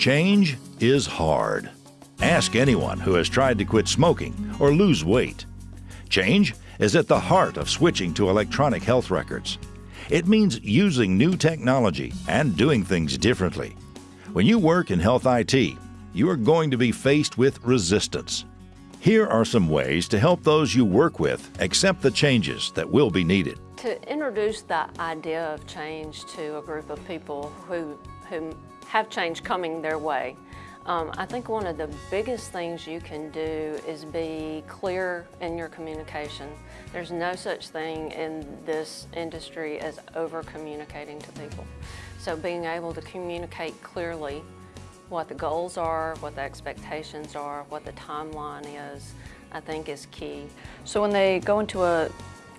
Change is hard. Ask anyone who has tried to quit smoking or lose weight. Change is at the heart of switching to electronic health records. It means using new technology and doing things differently. When you work in health IT, you are going to be faced with resistance. Here are some ways to help those you work with accept the changes that will be needed. To introduce that idea of change to a group of people who, who have change coming their way, um, I think one of the biggest things you can do is be clear in your communication. There's no such thing in this industry as over communicating to people. So being able to communicate clearly what the goals are, what the expectations are, what the timeline is, I think is key. So when they go into a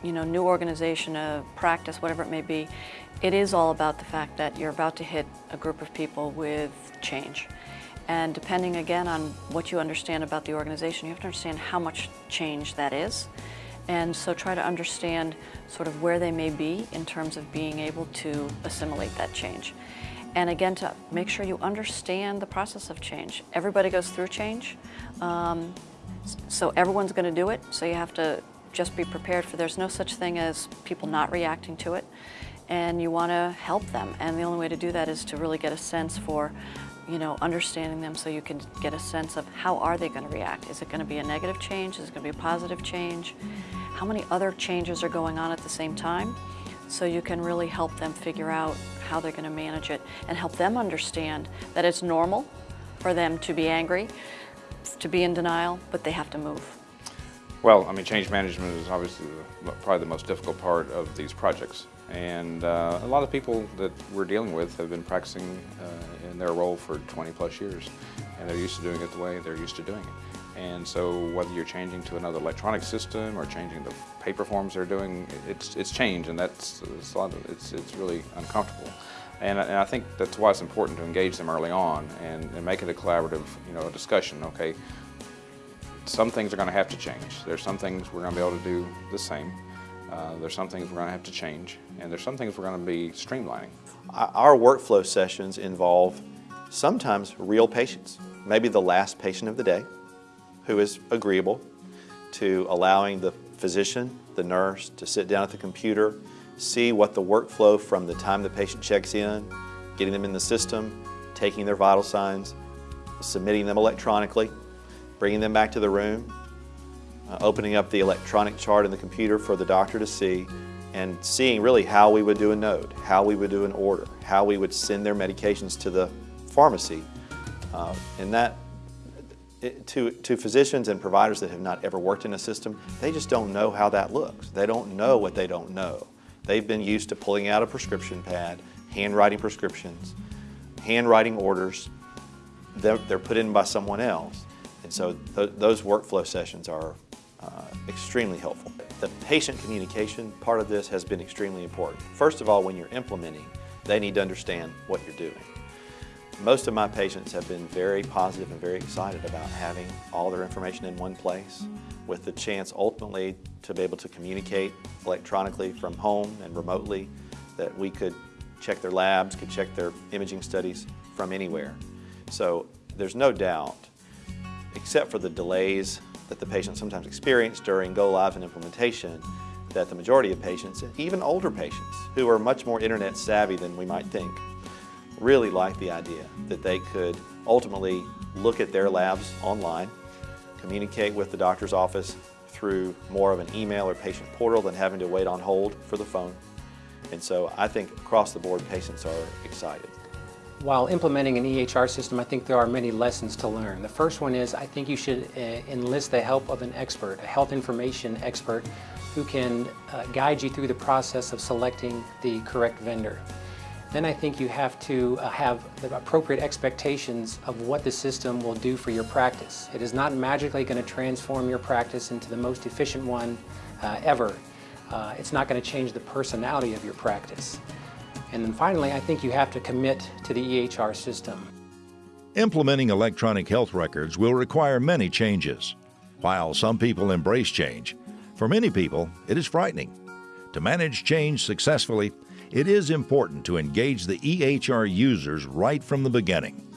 you know, new organization, a practice, whatever it may be, it is all about the fact that you're about to hit a group of people with change. And depending again on what you understand about the organization, you have to understand how much change that is. And so try to understand sort of where they may be in terms of being able to assimilate that change. And again, to make sure you understand the process of change. Everybody goes through change, um, so everyone's going to do it, so you have to just be prepared for there's no such thing as people not reacting to it, and you want to help them. And the only way to do that is to really get a sense for you know, understanding them so you can get a sense of how are they going to react. Is it going to be a negative change? Is it going to be a positive change? How many other changes are going on at the same time? So you can really help them figure out how they're going to manage it and help them understand that it's normal for them to be angry, to be in denial, but they have to move. Well, I mean, change management is obviously the, probably the most difficult part of these projects. And uh, a lot of people that we're dealing with have been practicing uh, in their role for 20 plus years. And they're used to doing it the way they're used to doing it. And so whether you're changing to another electronic system or changing the paper forms they're doing, it's, it's change and that's it's, of, it's, it's really uncomfortable. And, and, I think that's why it's important to engage them early on and, and make it a collaborative you know, discussion. Okay, some things are going to have to change. There's some things we're going to be able to do the same. Uh, there's some things we're going to have to change, and there's some things we're going to be streamlining. Our workflow sessions involve sometimes real patients, maybe the last patient of the day who is agreeable to allowing the physician, the nurse, to sit down at the computer, see what the workflow from the time the patient checks in, getting them in the system, taking their vital signs, submitting them electronically, bringing them back to the room, uh, opening up the electronic chart in the computer for the doctor to see, and seeing really how we would do a note, how we would do an order, how we would send their medications to the pharmacy. Uh, and that, it, to, to physicians and providers that have not ever worked in a system, they just don't know how that looks. They don't know what they don't know. They've been used to pulling out a prescription pad, handwriting prescriptions, handwriting orders. They're, they're put in by someone else. And so th those workflow sessions are uh, extremely helpful. The patient communication part of this has been extremely important. First of all, when you're implementing, they need to understand what you're doing. Most of my patients have been very positive and very excited about having all their information in one place with the chance ultimately to be able to communicate electronically from home and remotely, that we could check their labs, could check their imaging studies from anywhere. So there's no doubt, except for the delays that the patients sometimes experience during go live and implementation that the majority of patients, even older patients who are much more internet savvy than we might think, really like the idea that they could ultimately look at their labs online, communicate with the doctor's office through more of an email or patient portal than having to wait on hold for the phone. And so I think across the board patients are excited. While implementing an EHR system, I think there are many lessons to learn. The first one is I think you should uh, enlist the help of an expert, a health information expert, who can uh, guide you through the process of selecting the correct vendor. Then I think you have to uh, have the appropriate expectations of what the system will do for your practice. It is not magically going to transform your practice into the most efficient one uh, ever. Uh, it's not going to change the personality of your practice. And then finally, I think you have to commit to the EHR system. Implementing electronic health records will require many changes. While some people embrace change, for many people it is frightening. To manage change successfully, it is important to engage the EHR users right from the beginning.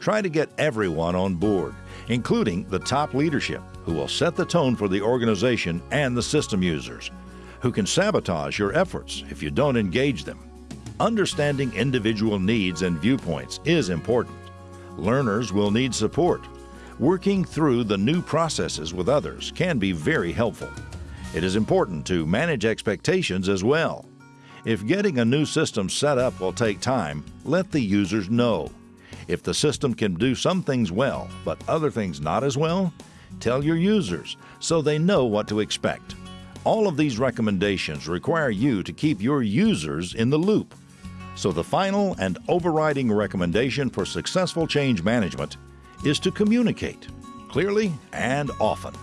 Try to get everyone on board, including the top leadership, who will set the tone for the organization and the system users, who can sabotage your efforts if you don't engage them. Understanding individual needs and viewpoints is important. Learners will need support. Working through the new processes with others can be very helpful. It is important to manage expectations as well. If getting a new system set up will take time, let the users know. If the system can do some things well, but other things not as well, tell your users so they know what to expect. All of these recommendations require you to keep your users in the loop. So the final and overriding recommendation for successful change management is to communicate clearly and often.